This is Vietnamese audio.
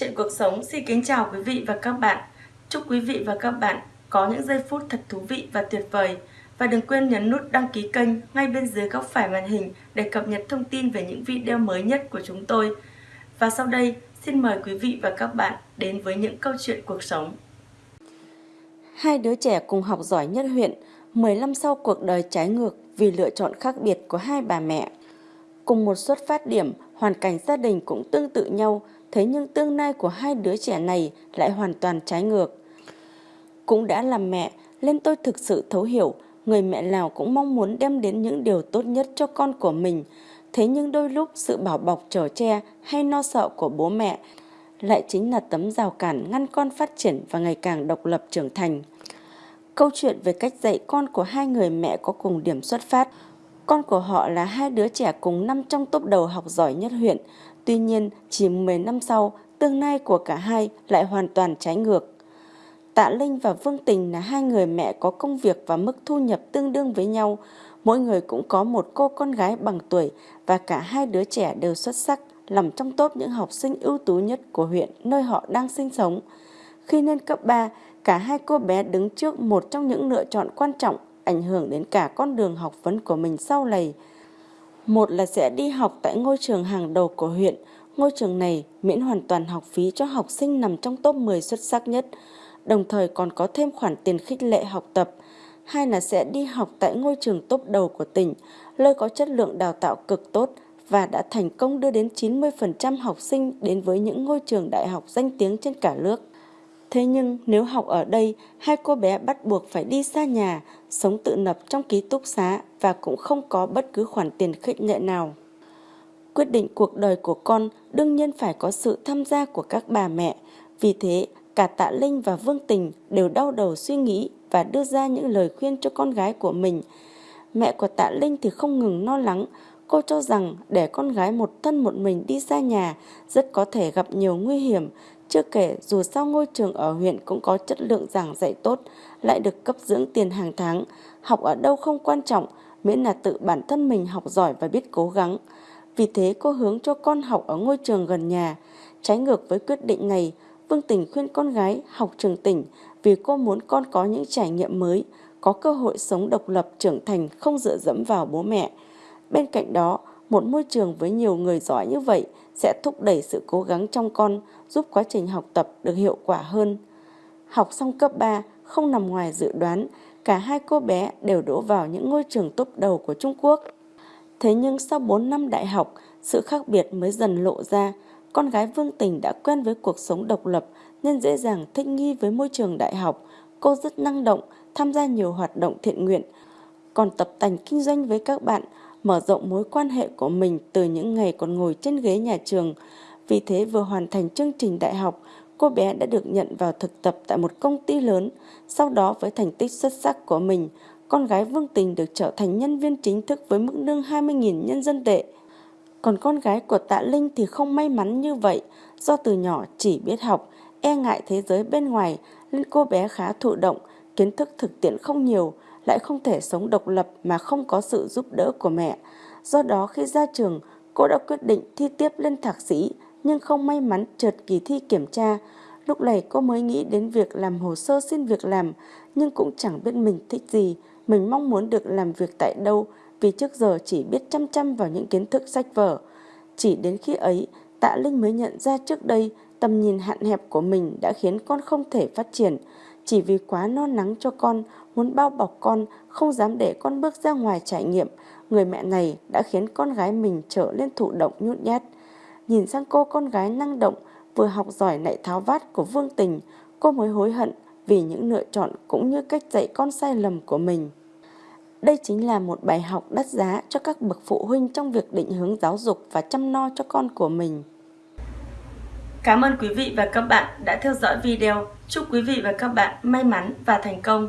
Chuyện cuộc sống xin kính chào quý vị và các bạn. Chúc quý vị và các bạn có những giây phút thật thú vị và tuyệt vời. Và đừng quên nhấn nút đăng ký kênh ngay bên dưới góc phải màn hình để cập nhật thông tin về những video mới nhất của chúng tôi. Và sau đây, xin mời quý vị và các bạn đến với những câu chuyện cuộc sống. Hai đứa trẻ cùng học giỏi nhất huyện, 10 năm sau cuộc đời trái ngược vì lựa chọn khác biệt của hai bà mẹ. Cùng một xuất phát điểm, hoàn cảnh gia đình cũng tương tự nhau, thế nhưng tương lai của hai đứa trẻ này lại hoàn toàn trái ngược. Cũng đã làm mẹ, nên tôi thực sự thấu hiểu, người mẹ nào cũng mong muốn đem đến những điều tốt nhất cho con của mình. Thế nhưng đôi lúc sự bảo bọc trở che hay no sợ của bố mẹ lại chính là tấm rào cản ngăn con phát triển và ngày càng độc lập trưởng thành. Câu chuyện về cách dạy con của hai người mẹ có cùng điểm xuất phát. Con của họ là hai đứa trẻ cùng năm trong top đầu học giỏi nhất huyện. Tuy nhiên, chỉ 10 năm sau, tương lai của cả hai lại hoàn toàn trái ngược. Tạ Linh và Vương Tình là hai người mẹ có công việc và mức thu nhập tương đương với nhau. Mỗi người cũng có một cô con gái bằng tuổi và cả hai đứa trẻ đều xuất sắc, nằm trong top những học sinh ưu tú nhất của huyện nơi họ đang sinh sống. Khi lên cấp 3, cả hai cô bé đứng trước một trong những lựa chọn quan trọng ảnh hưởng đến cả con đường học vấn của mình sau này. Một là sẽ đi học tại ngôi trường hàng đầu của huyện. Ngôi trường này miễn hoàn toàn học phí cho học sinh nằm trong top 10 xuất sắc nhất, đồng thời còn có thêm khoản tiền khích lệ học tập. Hai là sẽ đi học tại ngôi trường top đầu của tỉnh, nơi có chất lượng đào tạo cực tốt và đã thành công đưa đến 90% học sinh đến với những ngôi trường đại học danh tiếng trên cả nước. Thế nhưng nếu học ở đây, hai cô bé bắt buộc phải đi xa nhà, sống tự lập trong ký túc xá và cũng không có bất cứ khoản tiền khích lệ nào. Quyết định cuộc đời của con đương nhiên phải có sự tham gia của các bà mẹ. Vì thế, cả Tạ Linh và Vương Tình đều đau đầu suy nghĩ và đưa ra những lời khuyên cho con gái của mình. Mẹ của Tạ Linh thì không ngừng lo lắng, cô cho rằng để con gái một thân một mình đi xa nhà rất có thể gặp nhiều nguy hiểm, chưa kể dù sao ngôi trường ở huyện cũng có chất lượng giảng dạy tốt, lại được cấp dưỡng tiền hàng tháng, học ở đâu không quan trọng, miễn là tự bản thân mình học giỏi và biết cố gắng. Vì thế cô hướng cho con học ở ngôi trường gần nhà. Trái ngược với quyết định này, Vương Tình khuyên con gái học trường tỉnh vì cô muốn con có những trải nghiệm mới, có cơ hội sống độc lập trưởng thành không dựa dẫm vào bố mẹ. Bên cạnh đó, một môi trường với nhiều người giỏi như vậy sẽ thúc đẩy sự cố gắng trong con, giúp quá trình học tập được hiệu quả hơn. Học xong cấp 3 không nằm ngoài dự đoán, cả hai cô bé đều đỗ vào những ngôi trường tốt đầu của Trung Quốc. Thế nhưng sau 4 năm đại học, sự khác biệt mới dần lộ ra. Con gái Vương Tình đã quen với cuộc sống độc lập nên dễ dàng thích nghi với môi trường đại học. Cô rất năng động, tham gia nhiều hoạt động thiện nguyện, còn tập tành kinh doanh với các bạn, mở rộng mối quan hệ của mình từ những ngày còn ngồi trên ghế nhà trường. Vì thế vừa hoàn thành chương trình đại học, cô bé đã được nhận vào thực tập tại một công ty lớn. Sau đó với thành tích xuất sắc của mình, con gái Vương Tình được trở thành nhân viên chính thức với mức lương 20.000 nhân dân tệ. Còn con gái của Tạ Linh thì không may mắn như vậy, do từ nhỏ chỉ biết học, e ngại thế giới bên ngoài nên cô bé khá thụ động, kiến thức thực tiễn không nhiều, lại không thể sống độc lập mà không có sự giúp đỡ của mẹ. Do đó khi ra trường, cô đã quyết định thi tiếp lên thạc sĩ nhưng không may mắn trượt kỳ thi kiểm tra. Lúc này cô mới nghĩ đến việc làm hồ sơ xin việc làm nhưng cũng chẳng biết mình thích gì, mình mong muốn được làm việc tại đâu vì trước giờ chỉ biết chăm chăm vào những kiến thức sách vở. Chỉ đến khi ấy, Tạ Linh mới nhận ra trước đây tầm nhìn hạn hẹp của mình đã khiến con không thể phát triển. Chỉ vì quá no nắng cho con, muốn bao bọc con, không dám để con bước ra ngoài trải nghiệm, người mẹ này đã khiến con gái mình trở lên thụ động nhút nhát. Nhìn sang cô con gái năng động, vừa học giỏi lại tháo vát của Vương Tình, cô mới hối hận vì những lựa chọn cũng như cách dạy con sai lầm của mình. Đây chính là một bài học đắt giá cho các bậc phụ huynh trong việc định hướng giáo dục và chăm no cho con của mình. Cảm ơn quý vị và các bạn đã theo dõi video. Chúc quý vị và các bạn may mắn và thành công.